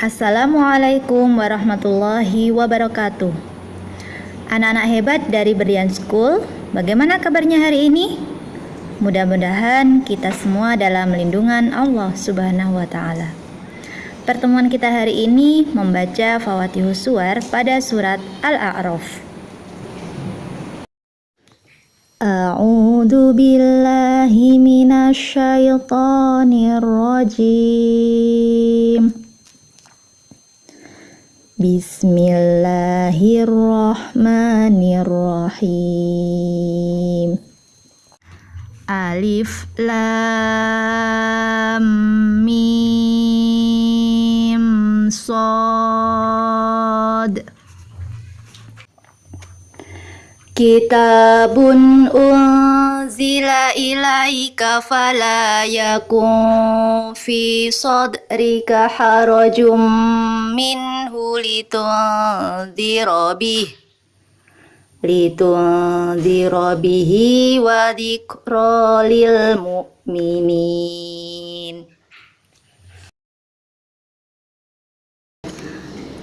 Assalamualaikum warahmatullahi wabarakatuh. Anak-anak hebat dari Berlian School, bagaimana kabarnya hari ini? Mudah-mudahan kita semua dalam lindungan Allah Subhanahu wa taala. Pertemuan kita hari ini membaca Fawatihus Suwar pada surat Al-A'raf. A'udzu billahi minasyaitonir rajim. Bismillahirrahmanirrahim. Alif Lam Mim Sod Kitabun unzila ilaika fala yakun fi sadrika harajum minhu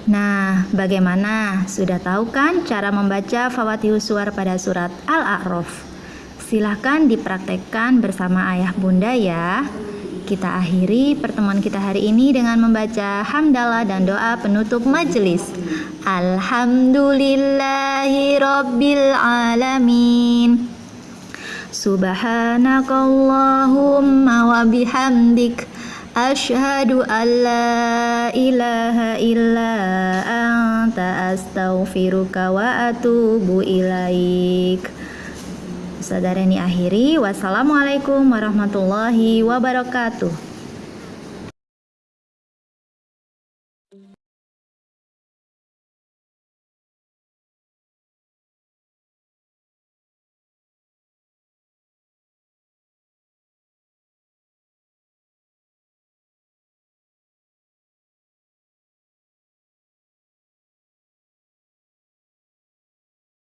Nah, bagaimana? Sudah tahu kan cara membaca Fawatihus Suwar pada surat Al-A'raf? Silahkan dipraktekkan bersama ayah bunda ya. Kita akhiri pertemuan kita hari ini dengan membaca hamdalah dan doa penutup majelis. Alhamdulillahi Rabbil Alamin. Subhanakallahumma wa bihamdik. Ashhadu an la ilaha illa anta astaghfiruka wa atubu ilaik. Saudara ini akhiri. Wassalamualaikum warahmatullahi wabarakatuh.